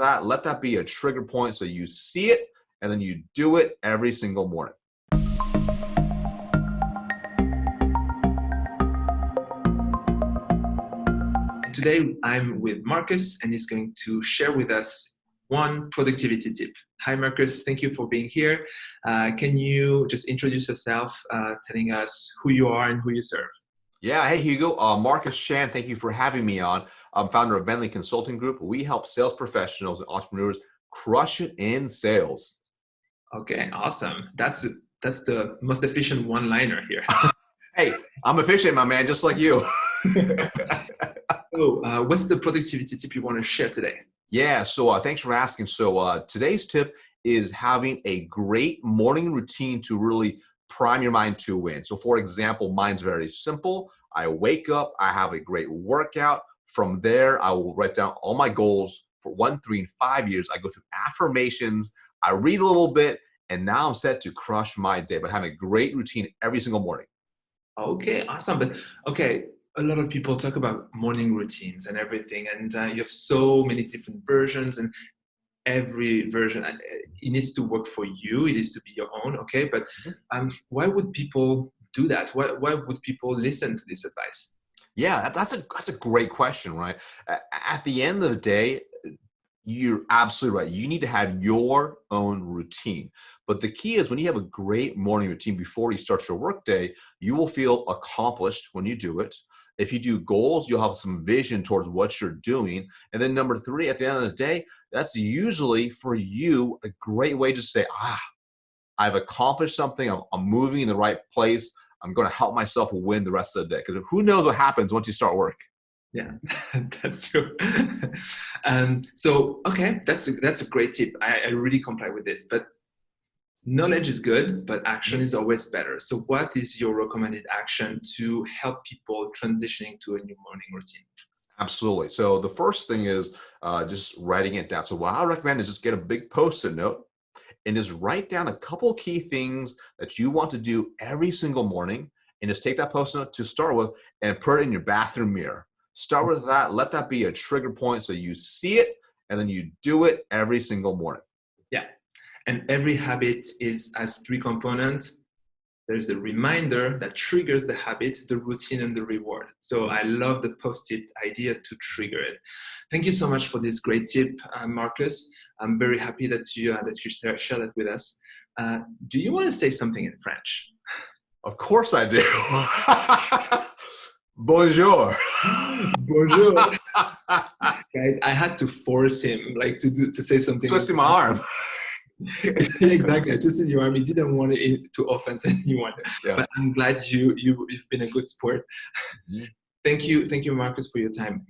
that, let that be a trigger point so you see it and then you do it every single morning. Today I'm with Marcus and he's going to share with us one productivity tip. Hi Marcus, thank you for being here. Uh, can you just introduce yourself, uh, telling us who you are and who you serve? Yeah, hey Hugo, uh, Marcus Chan, thank you for having me on. I'm founder of Venli Consulting Group. We help sales professionals and entrepreneurs crush it in sales. Okay, awesome. That's that's the most efficient one-liner here. hey, I'm efficient, my man, just like you. so, uh, what's the productivity tip you want to share today? Yeah, so uh, thanks for asking. So uh, today's tip is having a great morning routine to really prime your mind to win. So for example, mine's very simple. I wake up, I have a great workout. From there, I will write down all my goals for one, three, and five years. I go through affirmations, I read a little bit, and now I'm set to crush my day, but having a great routine every single morning. Okay, awesome. But okay, a lot of people talk about morning routines and everything, and uh, you have so many different versions, and every version uh, it needs to work for you. It needs to be your own, okay? But mm-hmm. um, why would people do that? Why why would people listen to this advice? Yeah, that's a that's a great question, right? At the end of the day, you're absolutely right. You need to have your own routine. But the key is when you have a great morning routine before you start your workday, you will feel accomplished when you do it. If you do goals, you'll have some vision towards what you're doing. And then number three, at the end of the day, that's usually for you a great way to say, ah, I've accomplished something. I'm, I'm moving in the right place. I'm going to help myself win the rest of the day. Because who knows what happens once you start work? Yeah, that's true. um, so, okay, that's a, that's a great tip. I, I really comply with this. But knowledge is good, but action is always better. So what is your recommended action to help people transitioning to a new morning routine? Absolutely. So the first thing is uh, just writing it down. So what I recommend is just get a big post-it note and just write down a couple key things that you want to do every single morning and just take that post-it note to start with and put it in your bathroom mirror. Start with that. Let that be a trigger point so you see it and then you do it every single morning. Yeah. And every habit is as three components. There's a reminder that triggers the habit, the routine, and the reward. So I love the post-it idea to trigger it. Thank you so much for this great tip, uh, Marcus. I'm very happy that you uh, that you share, share that with us. Uh, do you want to say something in French? Of course I do. Bonjour. Bonjour. Guys, I had to force him like to do, to say something. Twist my arm. exactly. I just in your arm. He didn't want it to offend anyone. Yeah. But I'm glad you, you you've been a good sport. Thank you, thank you, Marcus, for your time.